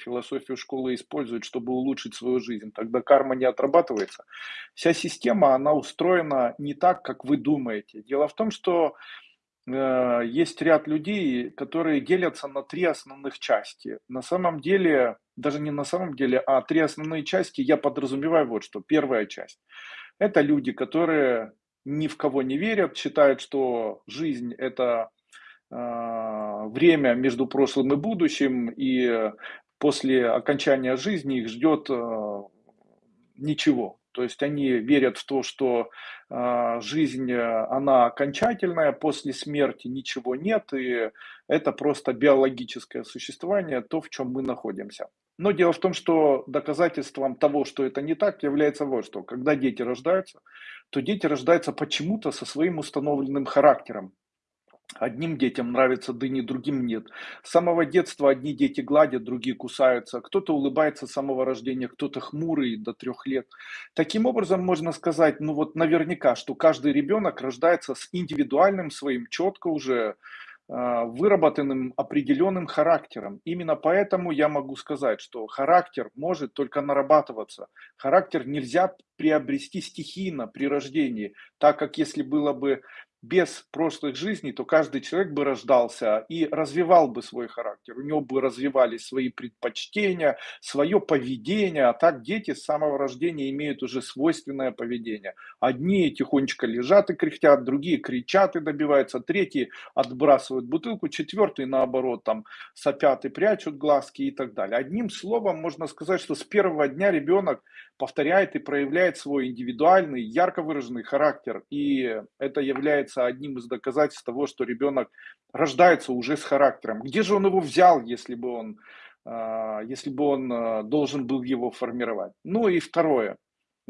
философию школы использует, чтобы улучшить свою жизнь, тогда карма не отрабатывается. Вся система, она устроена не так, как вы думаете. Дело в том, что э, есть ряд людей, которые делятся на три основных части. На самом деле, даже не на самом деле, а три основные части я подразумеваю вот что. Первая часть – это люди, которые ни в кого не верят, считают, что жизнь – это э, время между прошлым и будущим, и после окончания жизни их ждет э, ничего. То есть они верят в то, что э, жизнь, она окончательная, после смерти ничего нет, и это просто биологическое существование, то, в чем мы находимся. Но дело в том, что доказательством того, что это не так, является вот что. Когда дети рождаются, то дети рождаются почему-то со своим установленным характером. Одним детям нравятся дыни, другим нет. С самого детства одни дети гладят, другие кусаются. Кто-то улыбается с самого рождения, кто-то хмурый до трех лет. Таким образом, можно сказать, ну вот наверняка, что каждый ребенок рождается с индивидуальным своим, четко уже а, выработанным определенным характером. Именно поэтому я могу сказать, что характер может только нарабатываться. Характер нельзя приобрести стихийно при рождении, так как если было бы без прошлых жизней, то каждый человек бы рождался и развивал бы свой характер. У него бы развивались свои предпочтения, свое поведение. А так дети с самого рождения имеют уже свойственное поведение. Одни тихонечко лежат и кряхтят, другие кричат и добиваются, третьи отбрасывают бутылку, четвертые наоборот там сопят и прячут глазки и так далее. Одним словом можно сказать, что с первого дня ребенок повторяет и проявляет свой индивидуальный, ярко выраженный характер. И это является одним из доказательств того, что ребенок рождается уже с характером. Где же он его взял, если бы он, а, если бы он а, должен был его формировать? Ну и второе.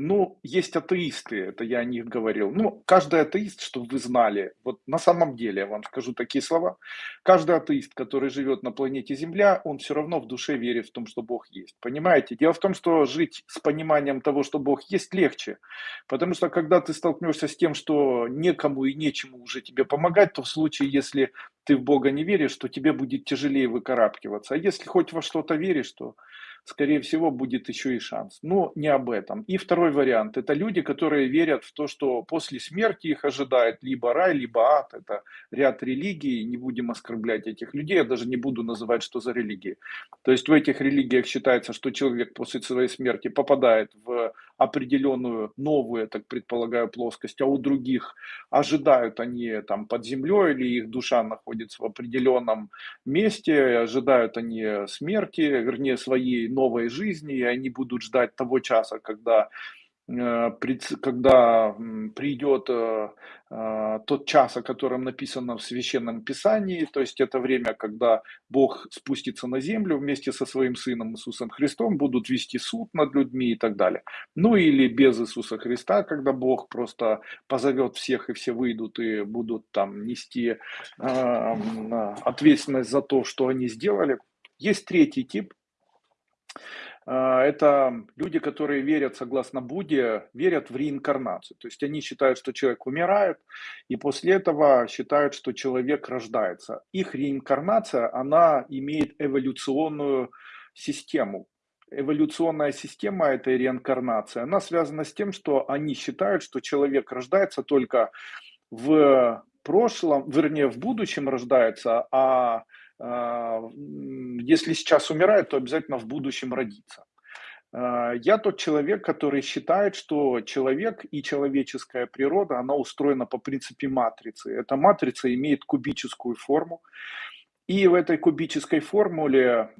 Ну, есть атеисты, это я о них говорил. Ну, каждый атеист, чтобы вы знали, вот на самом деле, я вам скажу такие слова, каждый атеист, который живет на планете Земля, он все равно в душе верит в том, что Бог есть. Понимаете? Дело в том, что жить с пониманием того, что Бог есть, легче. Потому что когда ты столкнешься с тем, что некому и нечему уже тебе помогать, то в случае, если ты в Бога не веришь, то тебе будет тяжелее выкарабкиваться. А если хоть во что-то веришь, то скорее всего, будет еще и шанс. Но не об этом. И второй вариант. Это люди, которые верят в то, что после смерти их ожидает либо рай, либо ад. Это ряд религий. Не будем оскорблять этих людей. Я даже не буду называть, что за религии. То есть в этих религиях считается, что человек после своей смерти попадает в определенную новую, так предполагаю, плоскость, а у других ожидают они там под землей или их душа находится в определенном месте, ожидают они смерти, вернее, своей новой жизни, и они будут ждать того часа, когда когда придет э, э, тот час, о котором написано в Священном Писании, то есть это время, когда Бог спустится на землю вместе со своим Сыном Иисусом Христом, будут вести суд над людьми и так далее. Ну или без Иисуса Христа, когда Бог просто позовет всех и все выйдут и будут там нести ответственность за то, что они сделали. Есть третий тип, а, это люди, которые верят, согласно Будде, верят в реинкарнацию. То есть они считают, что человек умирает, и после этого считают, что человек рождается. Их реинкарнация, она имеет эволюционную систему. Эволюционная система этой реинкарнации, она связана с тем, что они считают, что человек рождается только в прошлом, вернее, в будущем рождается, а а, если сейчас умирает, то обязательно в будущем родится. А, я тот человек, который считает, что человек и человеческая природа, она устроена по принципе матрицы. Эта матрица имеет кубическую форму. И в этой кубической формуле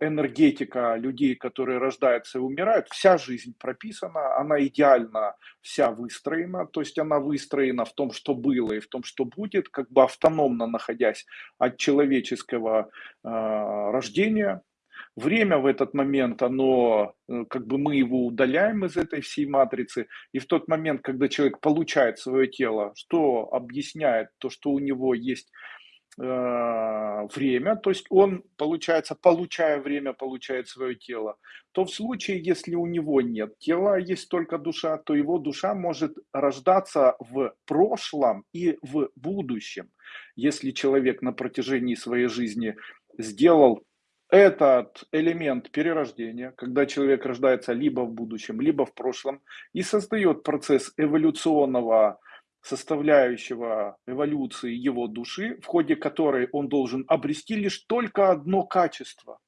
энергетика людей, которые рождаются и умирают, вся жизнь прописана, она идеально вся выстроена, то есть она выстроена в том, что было и в том, что будет, как бы автономно находясь от человеческого э, рождения. Время в этот момент, оно, э, как бы мы его удаляем из этой всей матрицы, и в тот момент, когда человек получает свое тело, что объясняет то, что у него есть время, то есть он, получается, получая время, получает свое тело, то в случае, если у него нет тела, есть только душа, то его душа может рождаться в прошлом и в будущем. Если человек на протяжении своей жизни сделал этот элемент перерождения, когда человек рождается либо в будущем, либо в прошлом, и создает процесс эволюционного составляющего эволюции его души, в ходе которой он должен обрести лишь только одно качество.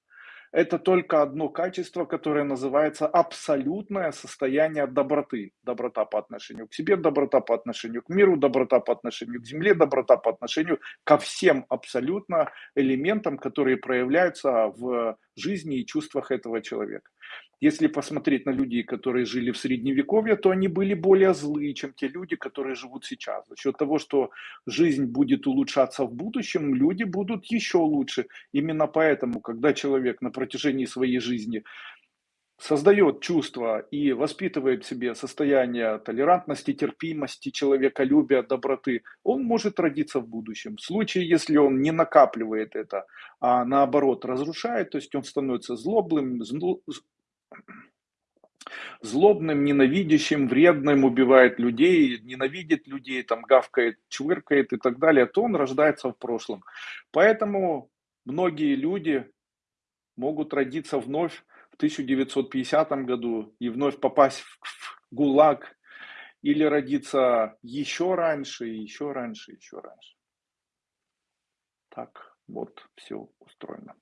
Это только одно качество, которое называется абсолютное состояние доброты. Доброта по отношению к себе, доброта по отношению к миру, доброта по отношению к земле, доброта по отношению ко всем абсолютно элементам, которые проявляются в жизни и чувствах этого человека. Если посмотреть на людей, которые жили в средневековье, то они были более злые, чем те люди, которые живут сейчас. За счет того, что жизнь будет улучшаться в будущем, люди будут еще лучше. Именно поэтому, когда человек на протяжении своей жизни создает чувство и воспитывает в себе состояние толерантности, терпимости, человеколюбия, доброты, он может родиться в будущем. В случае, если он не накапливает это, а наоборот разрушает, то есть он становится злобным, злобным, ненавидящим, вредным, убивает людей, ненавидит людей, там гавкает, чвыркает и так далее, то он рождается в прошлом. Поэтому многие люди могут родиться вновь в 1950 году и вновь попасть в ГУЛАГ или родиться еще раньше, еще раньше, еще раньше. Так вот все устроено.